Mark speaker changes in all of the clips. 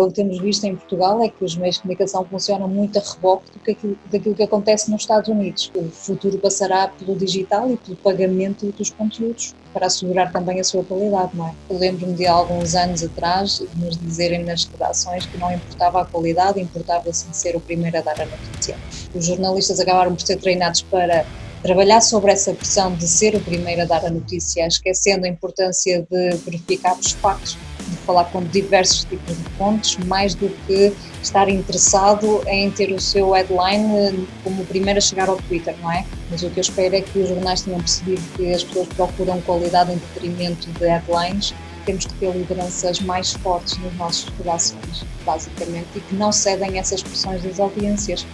Speaker 1: O que temos visto em Portugal é que os meios de comunicação funcionam muito a reboque do que aquilo, daquilo que acontece nos Estados Unidos. O futuro passará pelo digital e pelo pagamento dos conteúdos para assegurar também a sua qualidade, não é? Eu lembro-me de alguns anos atrás de nos dizerem nas redações que não importava a qualidade, importava sim ser o primeiro a dar a notícia. Os jornalistas acabaram por ser treinados para trabalhar sobre essa pressão de ser o primeiro a dar a notícia, esquecendo a importância de verificar os factos de falar com diversos tipos de fontes, mais do que estar interessado em ter o seu headline eh, como o primeiro a chegar ao Twitter, não é? Mas o que eu espero é que os jornais tenham percebido que as pessoas procuram qualidade em detrimento de headlines. Temos que ter lideranças mais fortes nas nossas redações, basicamente, e que não cedem essas pressões das audiências.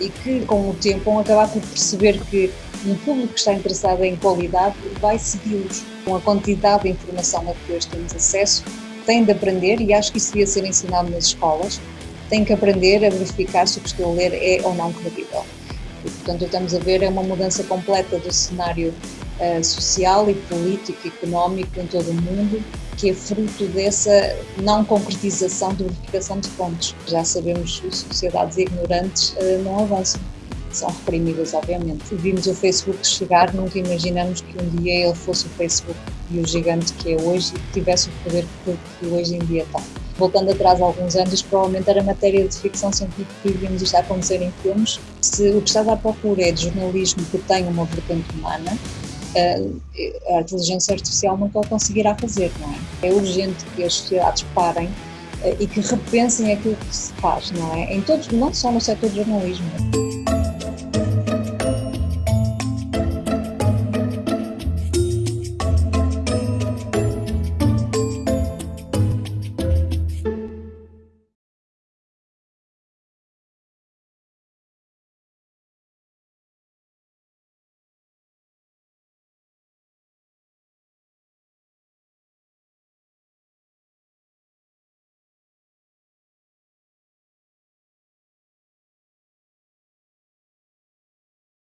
Speaker 1: E que, com o tempo, vão acabar por perceber que um público que está interessado em qualidade vai segui-los. Com a quantidade de informação a que hoje temos acesso, têm de aprender, e acho que isso devia ser ensinado nas escolas, têm que aprender a verificar se o que estou a ler é ou não credível. E, portanto, estamos a ver é uma mudança completa do cenário uh, social e político e económico em todo o mundo, que é fruto dessa não concretização de verificação de fontes. Já sabemos que sociedades ignorantes uh, não avançam são reprimidas, obviamente. Vimos o Facebook chegar, nunca imaginamos que um dia ele fosse o Facebook e o gigante que é hoje e que tivesse o poder que hoje em dia tem. Voltando atrás alguns anos, provavelmente era matéria de ficção científica e vimos isto acontecer em filmes. Se o que está à procura é de jornalismo que tenha uma vertente humana, eh, a inteligência artificial nunca o conseguirá fazer, não é? É urgente que as sociedades parem eh, e que repensem aquilo que se faz, não é? Em todos, não só no setor do jornalismo.